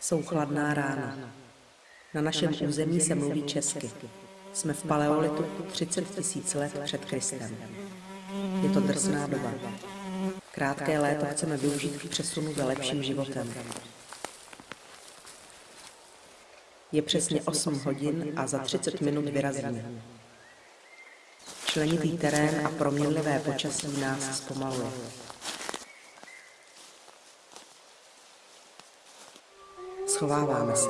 Jsou chladná rána. Na našem území se mluví česky. Jsme v paleolitu 30 tisíc let před Kristem. Je to drsná doba. Krátké léto chceme využít k přesunu za lepším životem. Je přesně 8 hodin a za 30 minut vyrazíme. Členitý terén a proměnlivé počasí nás zpomaluje. Schováváme se.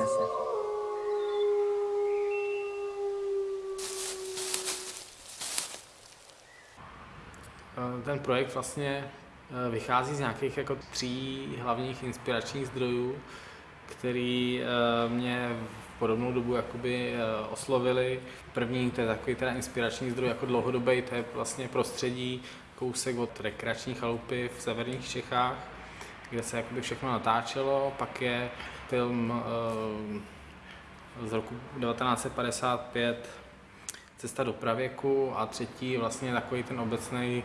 Ten projekt vlastně eh, vychází z nějakých jako tří hlavních inspiračních zdrojů, který eh, mě v podobnou dobu jakoby eh, oslovili. První, to je takový teda inspirační zdroj jako dlouhodobý, to je vlastně prostředí kousek od rekreační chalupy v severních Čechách, kde se jakoby všechno natáčelo. Pak je film z roku 1955 Cesta do pravěku a třetí vlastně takový ten obecný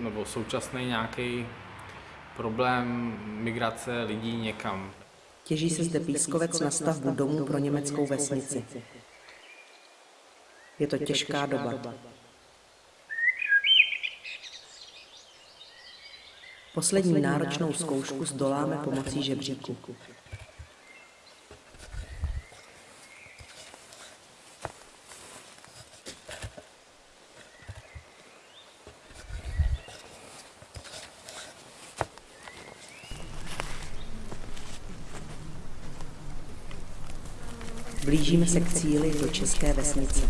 nebo současný nějaký problém migrace lidí někam. Těží se zde pískovec na stavbu domů pro německou vesnici. Je to těžká doba. Poslední náročnou zkoušku zdoláme pomocí žebříku. Blížíme se k cíli do České vesnice.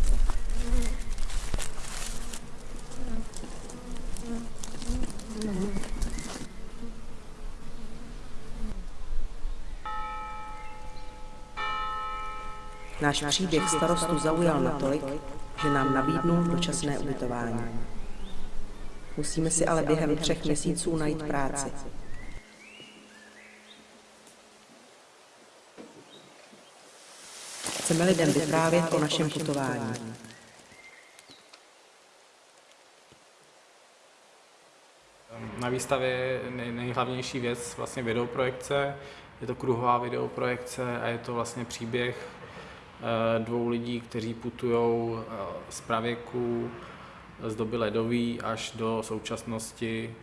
Náš příběh starostu zaujal natolik, že nám nabídnul dočasné ubytování. Musíme si ale během třech měsíců najít práci. Chceme lidem vyprávět o našem putování. Na výstavě je nejhlavnější věc vlastně videoprojekce. Je to kruhová videoprojekce a je to vlastně příběh eh, dvou lidí, kteří putují eh, z pravěku, z doby ledový až do současnosti.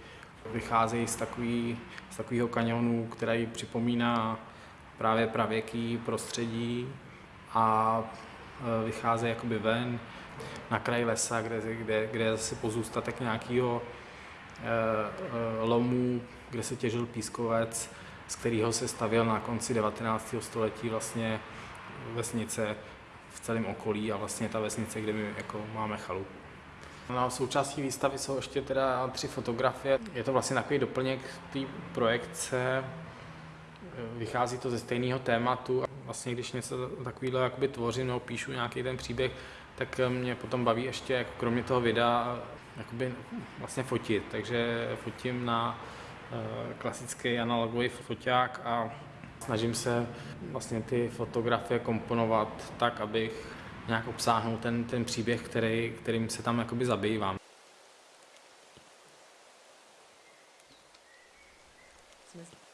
Vycházejí z, takový, z takového kanionu, který připomíná právě pravěký prostředí a e, vycházejí jakoby ven na kraj lesa, kde, kde, kde je zase pozůstatek nějakého e, e, lomu, kde se těžil pískovec, z kterého se stavěl na konci 19. století vlastně vesnice v celém okolí a vlastně ta vesnice, kde my jako máme chalupu. Na součástí výstavy jsou ještě teda tři fotografie. Je to vlastně takový doplněk té projekce, vychází to ze stejného tématu vlastně, když něco takového jakoby tvořím nebo píšu nějaký ten příběh, tak eh, mě potom baví ještě, jako kromě toho videa, eh, jakoby vlastně fotit. Takže fotím na eh, klasický analogový foťák a snažím se vlastně ty fotografie komponovat tak, abych nějak obsáhnul ten, ten příběh, který, kterým se tam jakoby zabývám. Jsme